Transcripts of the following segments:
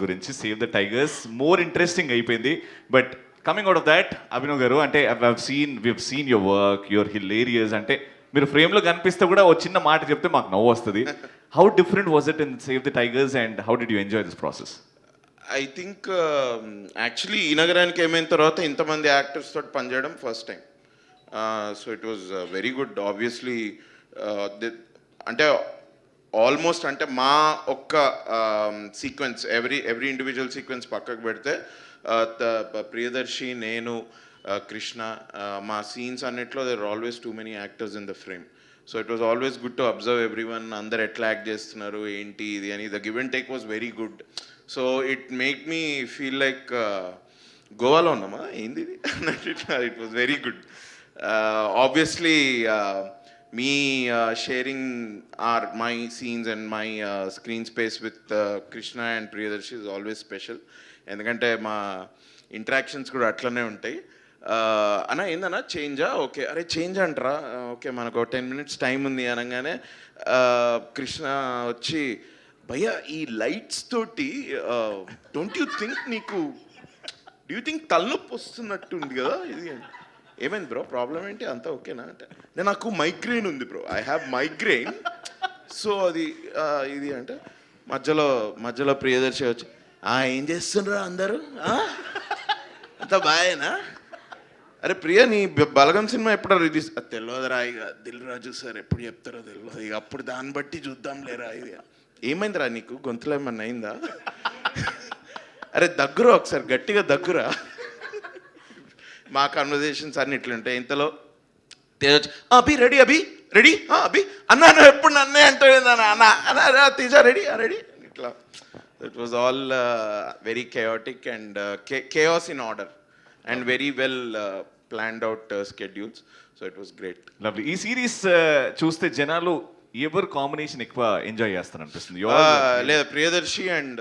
గురించి save the tigers more interesting అయిపోయింది. But coming out of that Abhinav garu అంటే seen we seen your work your hilarious అంటే మీరు ఫ్రేమ్లో కనిపిస్తే కూడా ఓ చిన్న మాట చెప్తే మాకు నవ్వు వస్తుంది. How different was it in save the tigers and how did you enjoy this process I think actually ఈ నగరానికి ఏమైన తర్వాత ఇంతమంది యాక్టర్స్ తోటి పనిచేయడం first time so it was very good obviously అంటే ఆల్మోస్ట్ అంటే మా ఒక్క sequence every every individual sequence పక్కకు పెడితే ప్రియదర్శి నేను కృష్ణ మా సీన్స్ అన్నిట్లో there always too many actors in the frame so it was always good to observe every one అందరు ఎట్లా యాక్ట్ చేస్తున్నారు ఏంటి ఇది అని. The give and take was very good so it make me feel like గోవాలో ఉన్నామా? ఏంది ఇది? It was very good obviously me sharing or my scenes and my screen space with Krishna and Priyadarshi is always special ఎందుకంటే మా interactions కూడా అట్లనే ఉంటాయి. Uh, అన్నా అన్న ఏందన్నా చేంజా ఓకే అరే చేంజ్ అంటారా? ఓకే మనకు టెన్ మినిట్స్ టైం ఉంది అనగానే uh, కృష్ణ వచ్చి భయ్యా ఈ లైట్స్ తోటి డోంట్ యూ థింక్ నీకు డూ యూ థింక్ తలనొప్పి వస్తున్నట్టు ఉంది కదా? ఇది. ఏమైంది బ్రో? ప్రాబ్లం ఏంటి? అంతా ఓకేనా? అంటే "నేను నాకు మైగ్రెయిన్ ఉంది bro. I have migraine so అది ఇది అంటే మధ్యలో మధ్యలో ప్రియదర్శి వచ్చి "ఆ, ఏం చేస్తుండ్రా అందరూ? అంత బాయేనా? అరే ప్రియ నీ బలగం సినిమా ఎప్పుడో రిలీజ్ అది తెలియదురా ఇక దిల్ రాజు సార్ ఎప్పుడు చెప్తారో తెలియదు ఇక అప్పుడు దాన్ని బట్టి చూద్దాం లేరా ఇది. ఏమైందిరా నీకు? గొంతులో ఏమన్నా అయిందా? అరే దగ్గర ఒకసారి గట్టిగా దగ్గురా. మా కన్వర్జేషన్స్ అన్ని ఇట్లుంటాయి ఇంతలో తేజ వచ్చి, "ఆ, అభి రెడీ అభి రెడీ? అభి. అన్న నువ్వు ఎప్పుడు నన్నే అంటావు అన్న? అన్న తేజ రెడీ రెడీ? ఇట్లా. It was all very chaotic and chaos in order and very well planned out schedules so it was great lovely ఈ సిరీస్ చూస్తే జనాలు ఎవరు కాంబినేషన్ ఎక్కువ ఎంజాయ్ చేస్తారు అనిపిస్తుంది లేదా Priyadarshi and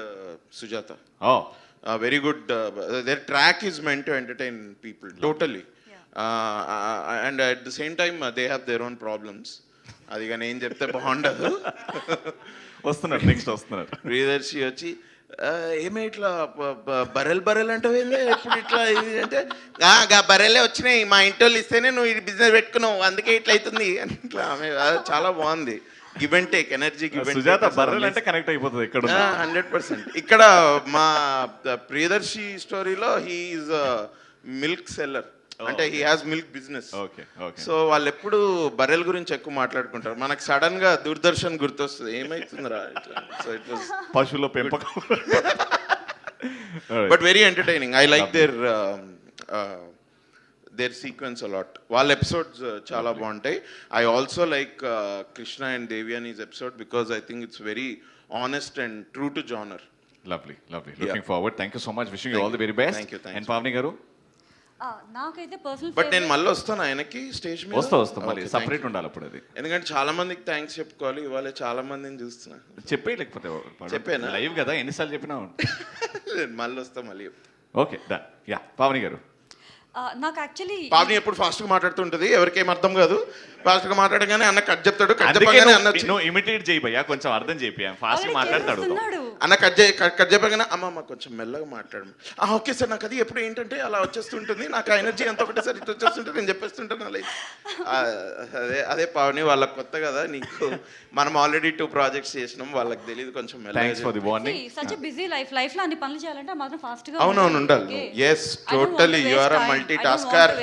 Sujatha. Oh. Very good their track is meant to entertain people totally and at the same time they have their own problems అది కానీ ఏం చెప్తే బాగుండదు. వస్తున్నారు నెక్స్ట్ వస్తున్నారు. ప్రియదర్శి వచ్చి "ఆ, ఏమే ఇట్లా బ- బ- బర్రెలు బర్రెలు అంటే ఎప్పుడు ఇట్లా ఇది అంటే "ఆ, గా బర్రెలే వచ్చినాయి మా ఇంటి వాళ్ళు ఇస్తేనే నువ్వు ఈ బిజినెస్ పెట్టుకున్నావు అందుకే ఇట్లా అవుతుంది. అని ఇట్లా ఆమె చాలా బాగుంది. Give and take energy give Sujatha బర్రెలు అంటే కనెక్ట్ అయిపోతుంది ఉన్నా. హండ్రెడ్ పర్సెంట్ ఇక్కడ మా ప్రియదర్శి స్టోరీలో హీఈస్ మిల్క్ సెల్లర్ అంటే he has milk business so వాళ్ళు ఎప్పుడు బర్రెల గురించి ఎక్కువ మాట్లాడుకుంటారు. మనకు సడన్గా దూరదర్శన్ గుర్తొస్తుంది. ఏమైతుందిరా సో ఇట్ వాస్ పశువుల పెంపకం. But very entertaining I like their their sequence a lot వాళ్ళ ఎపిసోడ్స్ చాలా బాగుంటాయి. I also like Krishna and Deviyani's episode because I think it's very honest and true to genre lovely lovely looking forward thank you so much wishing you all the very best Thank you, thanks. And Pavani garu నాకైతే personal but నేను మళ్ళీ వస్తాను ఆయనకి stage మీద? వస్తా వస్తా మళ్ళీ separate. ఉండాలి అప్పుడు అది. ఎందుకంటే చాలా మందికి థ్యాంక్స్ చెప్పుకోవాలి. ఇవాళ చాలా మందిని చూస్తున్నా. చెప్పే లేకపోతే చెప్పేనా? లైవ్ కదా ఎన్నిసార్లు చెప్పినా? నేను మళ్ళీ వస్తా మళ్ళీ. ఓకే డన్ యా పావని గారు నాకు యాక్చువల్లీ పావని ఎప్పుడు ఫాస్ట్గా మాట్లాడుతుంటది ఎవరికేం అర్థం కాదు. ఫాస్ట్గా మాట్లాడగానే అన్న కట్ చెప్తాడు కట్ చెప్పగానే అన్న నువ్వు- ఇమిటేట్ చేయి భయ్యా కొంచెం అర్థం చేయి ఫాస్ట్ మాట్లాడతాడు అన్న కట్ చేయి కట్ కట్ చెప్పగానే అమ్మ అమ్మ కొంచెం మెల్లగా మాట్లాడు. ఆ, ఓకే సార్ నాకు అది ఎప్పుడు ఏంటంటే అలా వచ్చేస్తుంటుంది నాకు ఆ ఎనర్జీ అంత ఒకటేసారి ఇట్లా వచ్చేస్తుంటే నేను చెప్పేస్తుంటాను అలా. ఆ, అదే అదే పావని వాళ్ళకి కొత్త కదా నీకు మనం ఆల్రెడీ టూ ప్రాజెక్ట్స్ చేసినాం వాళ్ళకి తెలియదు కొంచెం మెల్లగా the warning such busy life లైఫ్లో అన్ని పనులు చేయాలంటే మాత్రం ఫాస్ట్గా అవునవును ఉండాలి. Yes totally you are multi tasker